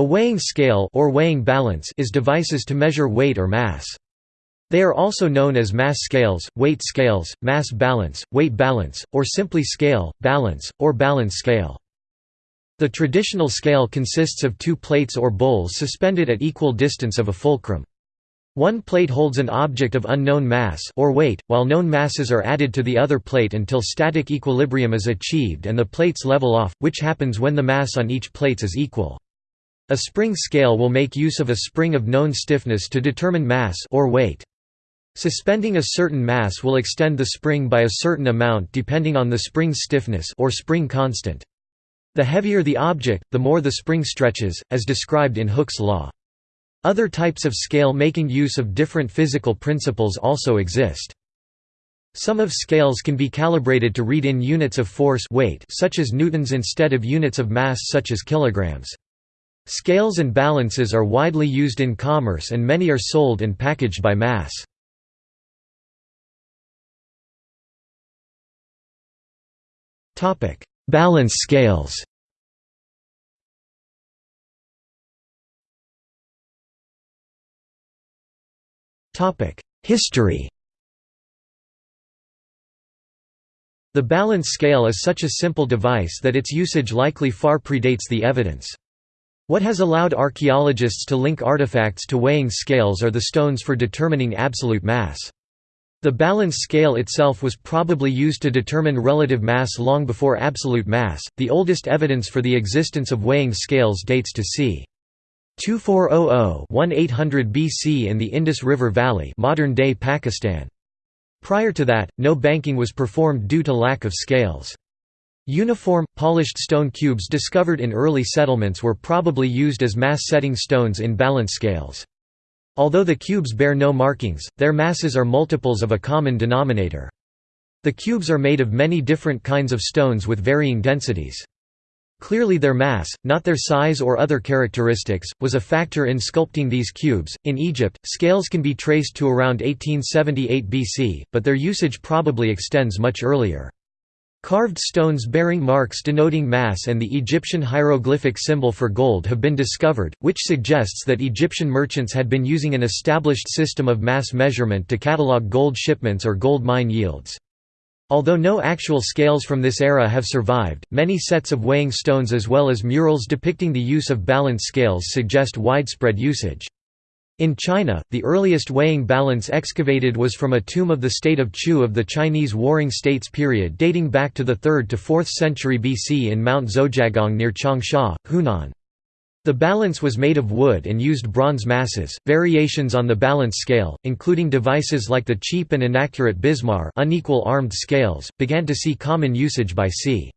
A weighing scale or weighing balance is devices to measure weight or mass. They are also known as mass scales, weight scales, mass balance, weight balance, or simply scale, balance, or balance scale. The traditional scale consists of two plates or bowls suspended at equal distance of a fulcrum. One plate holds an object of unknown mass or weight, while known masses are added to the other plate until static equilibrium is achieved and the plates level off, which happens when the mass on each plate is equal. A spring scale will make use of a spring of known stiffness to determine mass or weight. Suspending a certain mass will extend the spring by a certain amount depending on the spring's stiffness or spring constant. The heavier the object, the more the spring stretches, as described in Hooke's law. Other types of scale making use of different physical principles also exist. Some of scales can be calibrated to read in units of force weight such as newtons instead of units of mass such as kilograms. Scales and balances are widely used in commerce and many are sold and packaged by mass. Balance scales History The balance scale is such a simple device that its usage likely far predates the evidence. What has allowed archaeologists to link artifacts to weighing scales are the stones for determining absolute mass. The balance scale itself was probably used to determine relative mass long before absolute mass. The oldest evidence for the existence of weighing scales dates to c. 2400-1800 BC in the Indus River Valley, modern-day Pakistan. Prior to that, no banking was performed due to lack of scales. Uniform, polished stone cubes discovered in early settlements were probably used as mass-setting stones in balance scales. Although the cubes bear no markings, their masses are multiples of a common denominator. The cubes are made of many different kinds of stones with varying densities. Clearly their mass, not their size or other characteristics, was a factor in sculpting these cubes. In Egypt, scales can be traced to around 1878 BC, but their usage probably extends much earlier. Carved stones bearing marks denoting mass and the Egyptian hieroglyphic symbol for gold have been discovered, which suggests that Egyptian merchants had been using an established system of mass measurement to catalog gold shipments or gold mine yields. Although no actual scales from this era have survived, many sets of weighing stones as well as murals depicting the use of balance scales suggest widespread usage. In China, the earliest weighing balance excavated was from a tomb of the state of Chu of the Chinese Warring States period dating back to the 3rd to 4th century BC in Mount Zuojiagong near Changsha, Hunan. The balance was made of wood and used bronze masses. Variations on the balance scale, including devices like the cheap and inaccurate Bismar unequal armed scales, began to see common usage by c.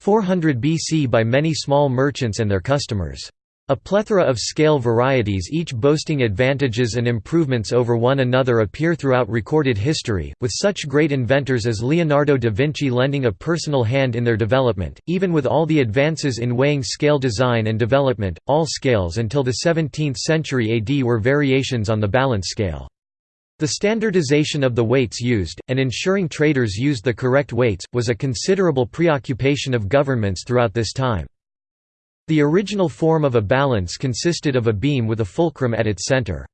400 BC by many small merchants and their customers. A plethora of scale varieties each boasting advantages and improvements over one another appear throughout recorded history, with such great inventors as Leonardo da Vinci lending a personal hand in their development. Even with all the advances in weighing scale design and development, all scales until the 17th century AD were variations on the balance scale. The standardization of the weights used, and ensuring traders used the correct weights, was a considerable preoccupation of governments throughout this time. The original form of a balance consisted of a beam with a fulcrum at its center.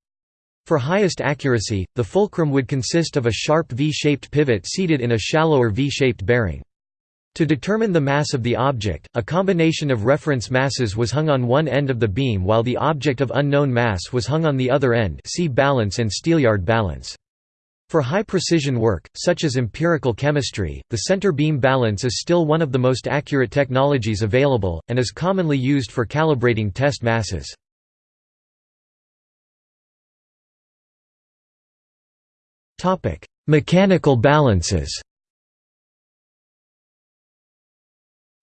For highest accuracy, the fulcrum would consist of a sharp V-shaped pivot seated in a shallower V-shaped bearing. To determine the mass of the object, a combination of reference masses was hung on one end of the beam while the object of unknown mass was hung on the other end see balance and steelyard balance. For high-precision work, such as empirical chemistry, the center beam balance is still one of the most accurate technologies available, and is commonly used for calibrating test masses. Mechanical balances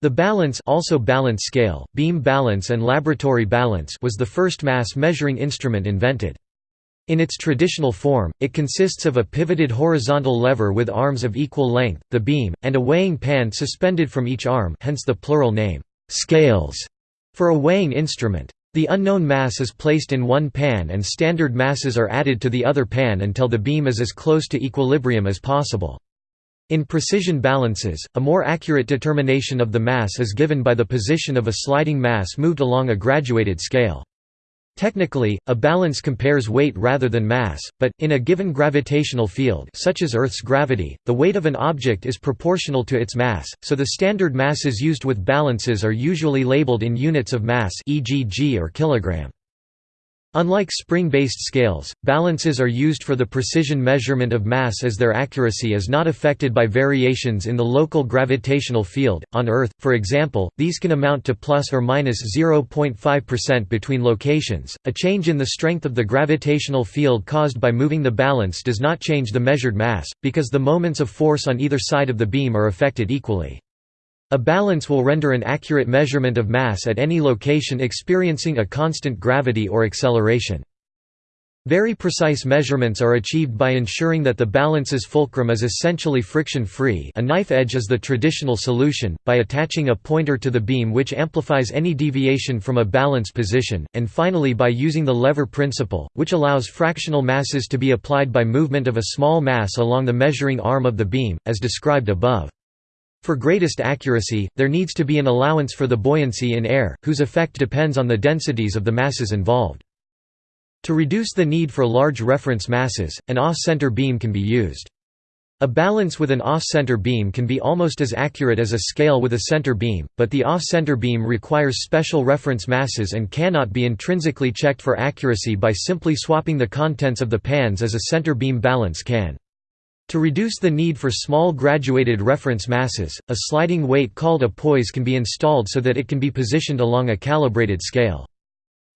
The balance also balance scale, beam balance and laboratory balance was the first mass measuring instrument invented. In its traditional form, it consists of a pivoted horizontal lever with arms of equal length, the beam, and a weighing pan suspended from each arm hence the plural name, scales, for a weighing instrument. The unknown mass is placed in one pan and standard masses are added to the other pan until the beam is as close to equilibrium as possible. In precision balances, a more accurate determination of the mass is given by the position of a sliding mass moved along a graduated scale. Technically, a balance compares weight rather than mass, but, in a given gravitational field such as Earth's gravity, the weight of an object is proportional to its mass, so the standard masses used with balances are usually labeled in units of mass e.g. g or kilogram. Unlike spring-based scales, balances are used for the precision measurement of mass as their accuracy is not affected by variations in the local gravitational field. On Earth, for example, these can amount to plus or minus 0.5% between locations. A change in the strength of the gravitational field caused by moving the balance does not change the measured mass, because the moments of force on either side of the beam are affected equally. A balance will render an accurate measurement of mass at any location experiencing a constant gravity or acceleration. Very precise measurements are achieved by ensuring that the balance's fulcrum is essentially friction-free a knife edge is the traditional solution, by attaching a pointer to the beam which amplifies any deviation from a balance position, and finally by using the lever principle, which allows fractional masses to be applied by movement of a small mass along the measuring arm of the beam, as described above. For greatest accuracy, there needs to be an allowance for the buoyancy in air, whose effect depends on the densities of the masses involved. To reduce the need for large reference masses, an off-center beam can be used. A balance with an off-center beam can be almost as accurate as a scale with a center beam, but the off-center beam requires special reference masses and cannot be intrinsically checked for accuracy by simply swapping the contents of the pans as a center beam balance can. To reduce the need for small graduated reference masses, a sliding weight called a poise can be installed so that it can be positioned along a calibrated scale.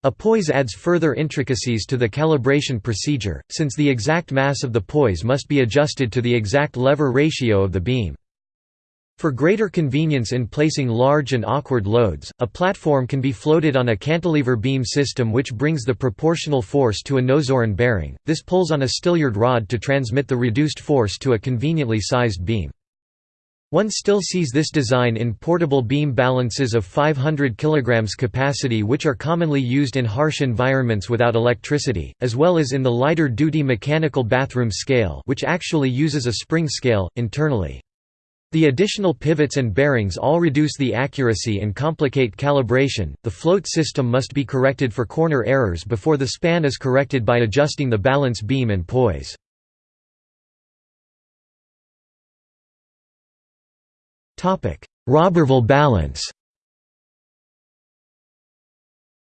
A poise adds further intricacies to the calibration procedure, since the exact mass of the poise must be adjusted to the exact lever ratio of the beam. For greater convenience in placing large and awkward loads, a platform can be floated on a cantilever beam system which brings the proportional force to a noseiron bearing, this pulls on a stilyard rod to transmit the reduced force to a conveniently sized beam. One still sees this design in portable beam balances of 500 kg capacity which are commonly used in harsh environments without electricity, as well as in the lighter-duty mechanical bathroom scale which actually uses a spring scale, internally. The additional pivots and bearings all reduce the accuracy and complicate calibration. The float system must be corrected for corner errors before the span is corrected by adjusting the balance beam and poise. Topic: Roberval balance.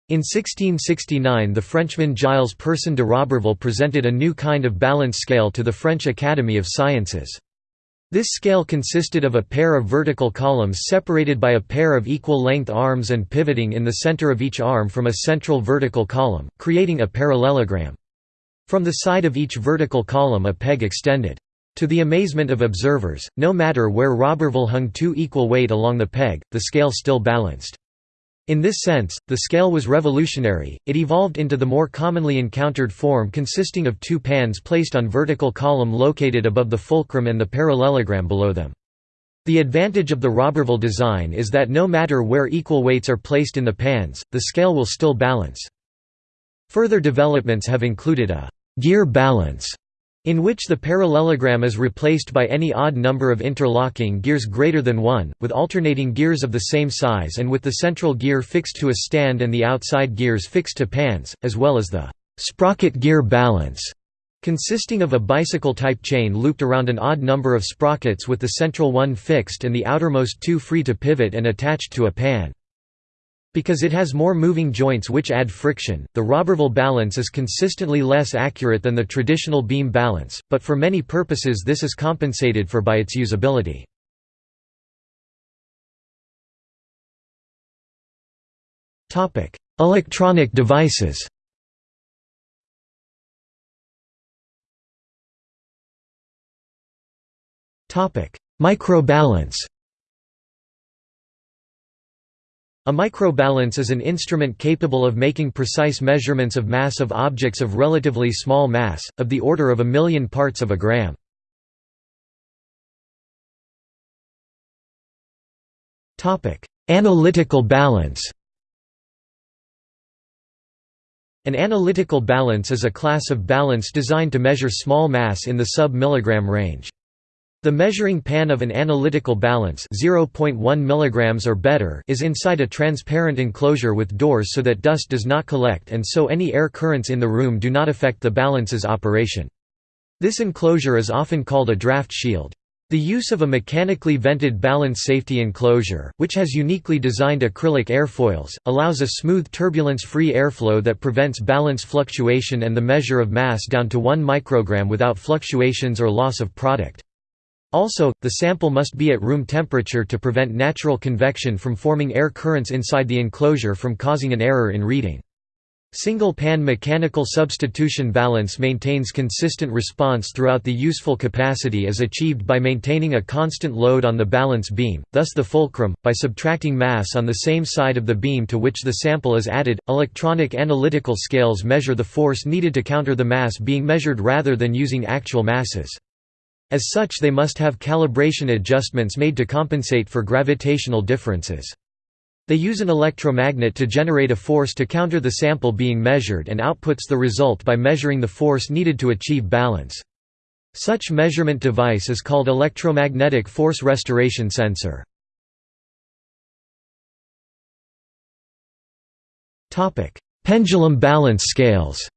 In 1669 the Frenchman Gilles Personne de Roberval presented a new kind of balance scale to the French Academy of Sciences. This scale consisted of a pair of vertical columns separated by a pair of equal-length arms and pivoting in the center of each arm from a central vertical column, creating a parallelogram. From the side of each vertical column a peg extended. To the amazement of observers, no matter where Roberval hung two equal weight along the peg, the scale still balanced. In this sense, the scale was revolutionary, it evolved into the more commonly encountered form consisting of two pans placed on vertical column located above the fulcrum and the parallelogram below them. The advantage of the Roberval design is that no matter where equal weights are placed in the pans, the scale will still balance. Further developments have included a «gear balance» in which the parallelogram is replaced by any odd number of interlocking gears greater than 1, with alternating gears of the same size and with the central gear fixed to a stand and the outside gears fixed to pans, as well as the «sprocket gear balance», consisting of a bicycle-type chain looped around an odd number of sprockets with the central one fixed and the outermost two free to pivot and attached to a pan. Because it has more moving joints which add friction, the Roberval balance is consistently less accurate than the traditional beam balance, but for many purposes this is compensated for by its usability. Electronic devices. Microbalance A microbalance is an instrument capable of making precise measurements of mass of objects of relatively small mass, of the order of a million parts of a gram. Analytical balance An analytical balance is a class of balance designed to measure small mass in the sub-milligram range. The measuring pan of an analytical balance 0.1 mg or better is inside a transparent enclosure with doors so that dust does not collect and so any air currents in the room do not affect the balance's operation. This enclosure is often called a draft shield. The use of a mechanically vented balance safety enclosure, which has uniquely designed acrylic airfoils, allows a smooth turbulence-free airflow that prevents balance fluctuation and the measure of mass down to 1 microgram without fluctuations or loss of product. Also, the sample must be at room temperature to prevent natural convection from forming air currents inside the enclosure from causing an error in reading. Single-pan mechanical substitution balance maintains consistent response throughout the useful capacity is achieved by maintaining a constant load on the balance beam, thus the fulcrum, by subtracting mass on the same side of the beam to which the sample is added. Electronic analytical scales measure the force needed to counter the mass being measured rather than using actual masses. As such they must have calibration adjustments made to compensate for gravitational differences. They use an electromagnet to generate a force to counter the sample being measured and outputs the result by measuring the force needed to achieve balance. Such measurement device is called electromagnetic force restoration sensor. Pendulum balance scales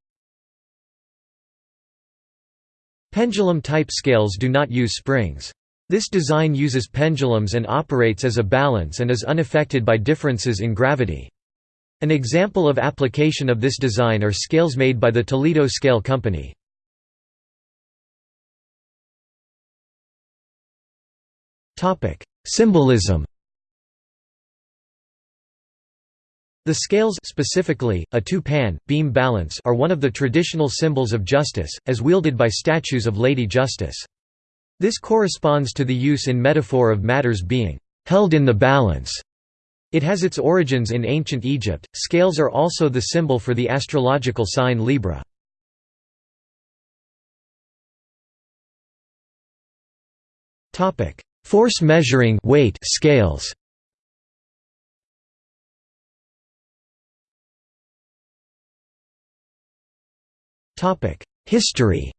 Pendulum-type scales do not use springs. This design uses pendulums and operates as a balance and is unaffected by differences in gravity. An example of application of this design are scales made by the Toledo Scale Company. Symbolism The scales specifically, a two-pan, beam balance are one of the traditional symbols of justice, as wielded by statues of Lady Justice. This corresponds to the use in metaphor of matters being held in the balance. It has its origins in ancient Egypt. Scales are also the symbol for the astrological sign Libra. Topic: Force measuring weight scales. History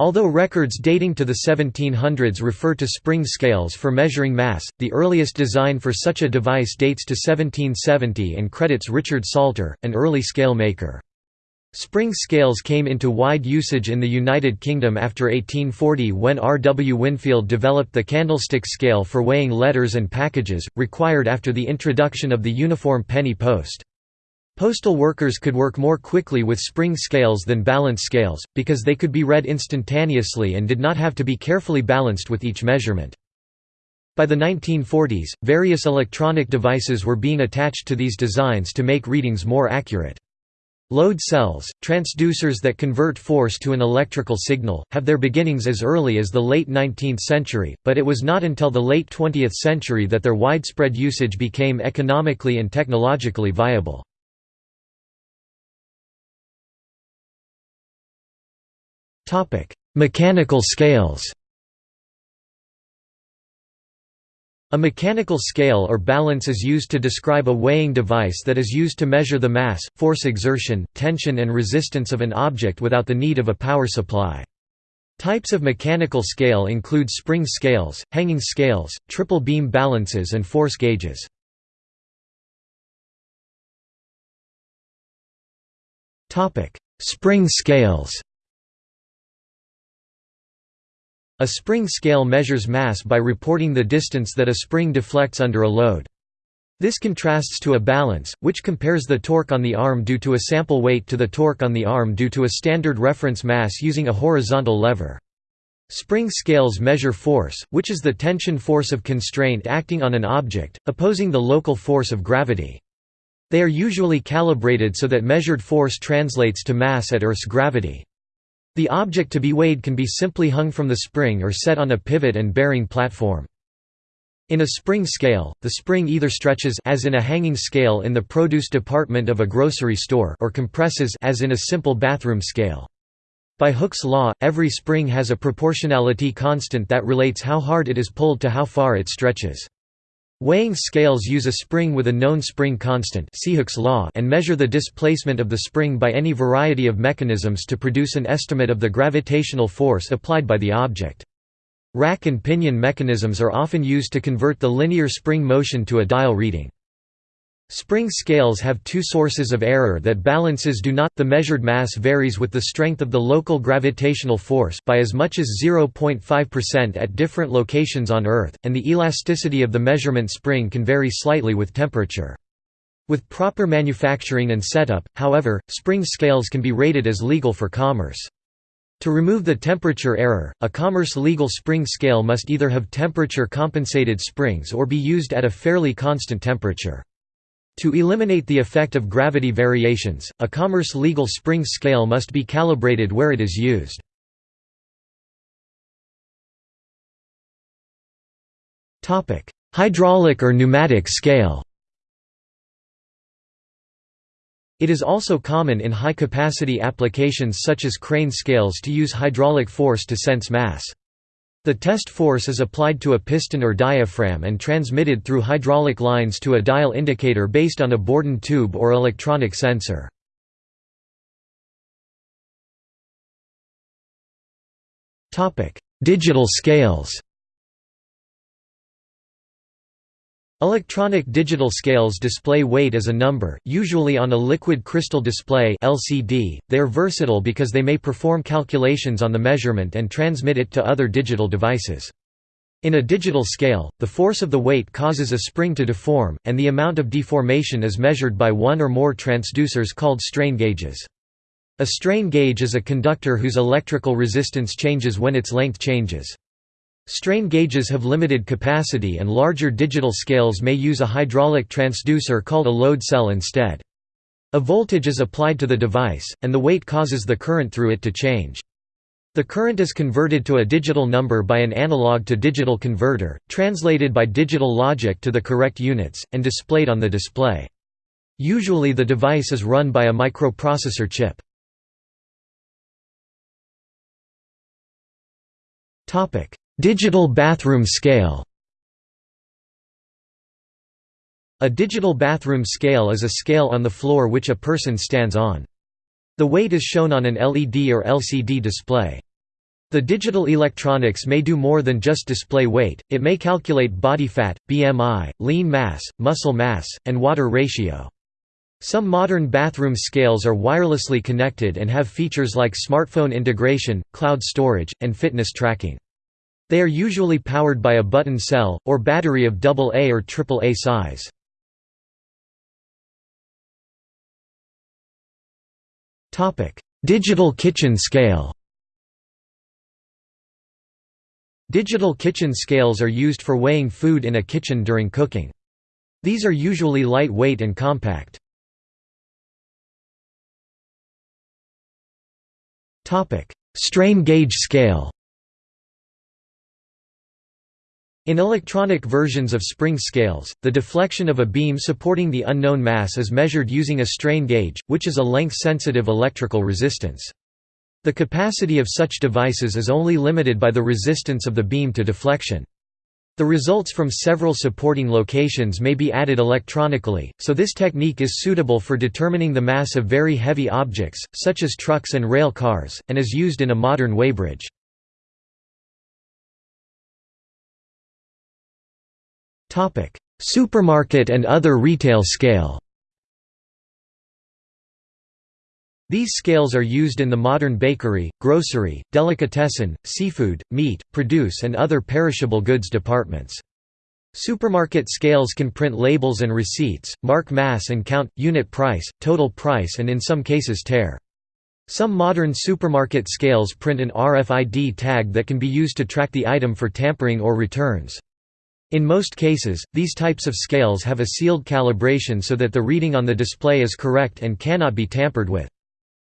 Although records dating to the 1700s refer to spring scales for measuring mass, the earliest design for such a device dates to 1770 and credits Richard Salter, an early scale maker. Spring scales came into wide usage in the United Kingdom after 1840 when R. W. Winfield developed the candlestick scale for weighing letters and packages, required after the introduction of the uniform penny post. Postal workers could work more quickly with spring scales than balance scales, because they could be read instantaneously and did not have to be carefully balanced with each measurement. By the 1940s, various electronic devices were being attached to these designs to make readings more accurate. Load cells, transducers that convert force to an electrical signal, have their beginnings as early as the late 19th century, but it was not until the late 20th century that their widespread usage became economically and technologically viable. Mechanical scales A mechanical scale or balance is used to describe a weighing device that is used to measure the mass, force exertion, tension and resistance of an object without the need of a power supply. Types of mechanical scale include spring scales, hanging scales, triple beam balances and force gauges. Spring scales A spring scale measures mass by reporting the distance that a spring deflects under a load. This contrasts to a balance, which compares the torque on the arm due to a sample weight to the torque on the arm due to a standard reference mass using a horizontal lever. Spring scales measure force, which is the tension force of constraint acting on an object, opposing the local force of gravity. They are usually calibrated so that measured force translates to mass at Earth's gravity. The object to be weighed can be simply hung from the spring or set on a pivot and bearing platform. In a spring scale, the spring either stretches as in a hanging scale in the produce department of a grocery store or compresses as in a simple bathroom scale. By Hooke's law, every spring has a proportionality constant that relates how hard it is pulled to how far it stretches. Weighing scales use a spring with a known spring constant law and measure the displacement of the spring by any variety of mechanisms to produce an estimate of the gravitational force applied by the object. Rack and pinion mechanisms are often used to convert the linear spring motion to a dial reading. Spring scales have two sources of error that balances do not the measured mass varies with the strength of the local gravitational force by as much as 0.5% at different locations on Earth, and the elasticity of the measurement spring can vary slightly with temperature. With proper manufacturing and setup, however, spring scales can be rated as legal for commerce. To remove the temperature error, a commerce legal spring scale must either have temperature compensated springs or be used at a fairly constant temperature. To eliminate the effect of gravity variations, a commerce legal spring scale must be calibrated where it is used. Hydraulic or pneumatic scale It is also common in high-capacity applications such as crane scales to use hydraulic force to sense mass. The test force is applied to a piston or diaphragm and transmitted through hydraulic lines to a dial indicator based on a Bourdon tube or electronic sensor. Digital scales Electronic digital scales display weight as a number, usually on a liquid crystal display (LCD). They are versatile because they may perform calculations on the measurement and transmit it to other digital devices. In a digital scale, the force of the weight causes a spring to deform, and the amount of deformation is measured by one or more transducers called strain gauges. A strain gauge is a conductor whose electrical resistance changes when its length changes. Strain gauges have limited capacity and larger digital scales may use a hydraulic transducer called a load cell instead. A voltage is applied to the device, and the weight causes the current through it to change. The current is converted to a digital number by an analog to digital converter, translated by digital logic to the correct units, and displayed on the display. Usually the device is run by a microprocessor chip. Digital bathroom scale A digital bathroom scale is a scale on the floor which a person stands on. The weight is shown on an LED or LCD display. The digital electronics may do more than just display weight, it may calculate body fat, BMI, lean mass, muscle mass, and water ratio. Some modern bathroom scales are wirelessly connected and have features like smartphone integration, cloud storage, and fitness tracking. They are usually powered by a button cell, or battery of AA or AAA size. Digital kitchen scale Digital kitchen scales are used for weighing food in a kitchen during cooking. These are usually lightweight and compact. Strain gauge scale In electronic versions of spring scales, the deflection of a beam supporting the unknown mass is measured using a strain gauge, which is a length-sensitive electrical resistance. The capacity of such devices is only limited by the resistance of the beam to deflection. The results from several supporting locations may be added electronically, so this technique is suitable for determining the mass of very heavy objects, such as trucks and rail cars, and is used in a modern weighbridge. Supermarket and other retail scale These scales are used in the modern bakery, grocery, delicatessen, seafood, meat, produce and other perishable goods departments. Supermarket scales can print labels and receipts, mark mass and count, unit price, total price and in some cases tare. Some modern supermarket scales print an RFID tag that can be used to track the item for tampering or returns. In most cases, these types of scales have a sealed calibration so that the reading on the display is correct and cannot be tampered with.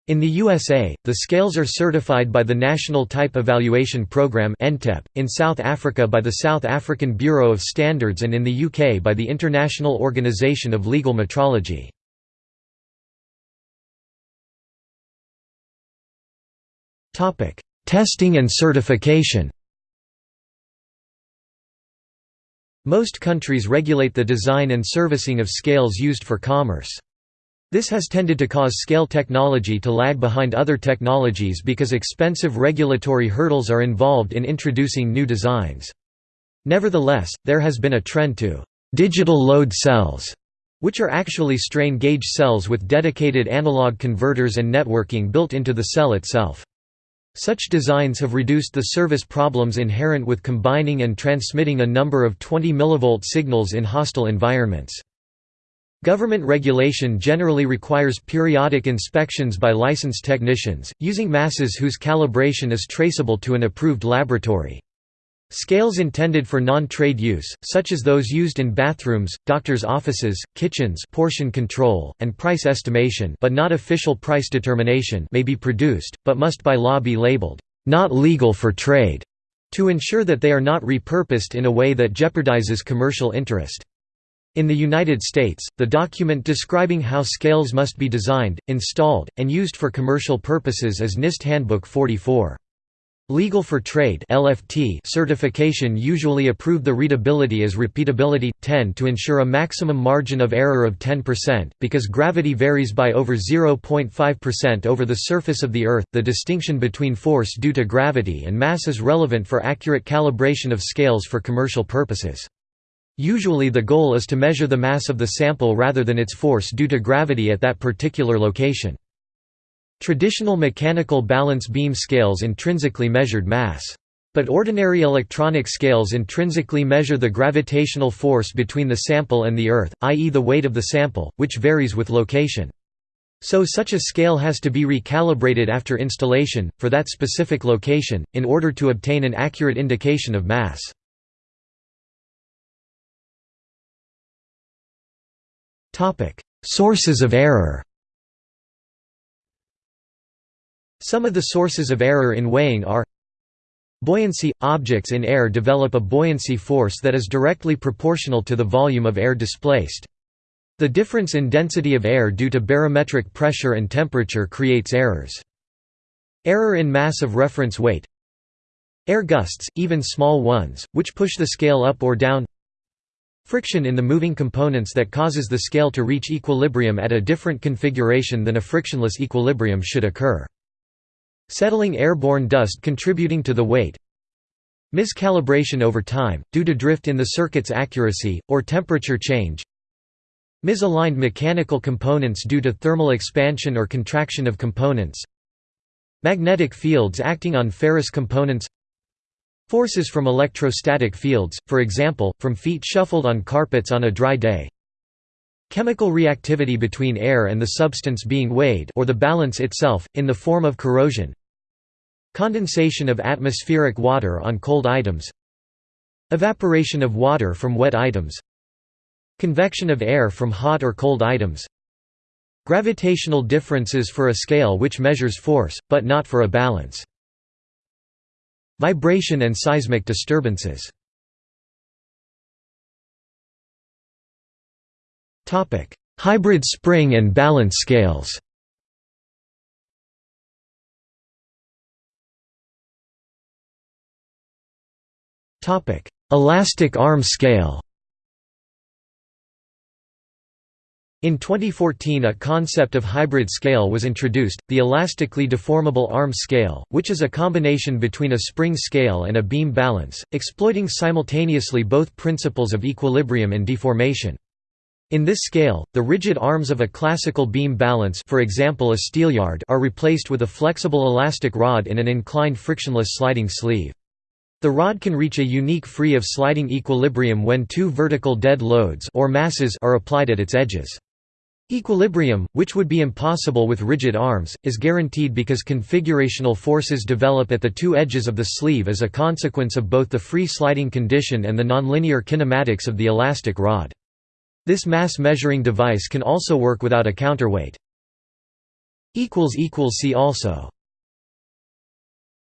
In the USA, the scales are certified by the National Type Evaluation Programme in South Africa by the South African Bureau of Standards and in the UK by the International Organisation of Legal Metrology. Testing and certification Most countries regulate the design and servicing of scales used for commerce. This has tended to cause scale technology to lag behind other technologies because expensive regulatory hurdles are involved in introducing new designs. Nevertheless, there has been a trend to digital load cells, which are actually strain gauge cells with dedicated analog converters and networking built into the cell itself. Such designs have reduced the service problems inherent with combining and transmitting a number of 20 mV signals in hostile environments. Government regulation generally requires periodic inspections by licensed technicians, using masses whose calibration is traceable to an approved laboratory. Scales intended for non-trade use, such as those used in bathrooms, doctors' offices, kitchens portion control, and price estimation but not official price determination may be produced, but must by law be labeled, "...not legal for trade", to ensure that they are not repurposed in a way that jeopardizes commercial interest. In the United States, the document describing how scales must be designed, installed, and used for commercial purposes is NIST Handbook 44. Legal for Trade (LFT) certification usually approve the readability as repeatability 10 to ensure a maximum margin of error of 10% because gravity varies by over 0.5% over the surface of the earth. The distinction between force due to gravity and mass is relevant for accurate calibration of scales for commercial purposes. Usually the goal is to measure the mass of the sample rather than its force due to gravity at that particular location. Traditional mechanical balance beam scales intrinsically measured mass. But ordinary electronic scales intrinsically measure the gravitational force between the sample and the Earth, i.e. the weight of the sample, which varies with location. So such a scale has to be recalibrated after installation, for that specific location, in order to obtain an accurate indication of mass. Sources of error Some of the sources of error in weighing are Buoyancy – Objects in air develop a buoyancy force that is directly proportional to the volume of air displaced. The difference in density of air due to barometric pressure and temperature creates errors. Error in mass of reference weight Air gusts, even small ones, which push the scale up or down Friction in the moving components that causes the scale to reach equilibrium at a different configuration than a frictionless equilibrium should occur. Settling airborne dust contributing to the weight Miscalibration over time, due to drift in the circuit's accuracy, or temperature change Misaligned mechanical components due to thermal expansion or contraction of components Magnetic fields acting on ferrous components Forces from electrostatic fields, for example, from feet shuffled on carpets on a dry day Chemical reactivity between air and the substance being weighed or the balance itself, in the form of corrosion. Condensation of atmospheric water on cold items. Evaporation of water from wet items. Convection of air from hot or cold items. Gravitational differences for a scale which measures force, but not for a balance. Vibration and seismic disturbances Hybrid spring and balance scales Topic: Elastic arm scale. In 2014 a concept of hybrid scale was introduced, the elastically deformable arm scale, which is a combination between a spring scale and a beam balance, exploiting simultaneously both principles of equilibrium and deformation. In this scale, the rigid arms of a classical beam balance for example a steelyard are replaced with a flexible elastic rod in an inclined frictionless sliding sleeve. The rod can reach a unique free of sliding equilibrium when two vertical dead loads or masses are applied at its edges. Equilibrium, which would be impossible with rigid arms, is guaranteed because configurational forces develop at the two edges of the sleeve as a consequence of both the free sliding condition and the nonlinear kinematics of the elastic rod. This mass measuring device can also work without a counterweight. See also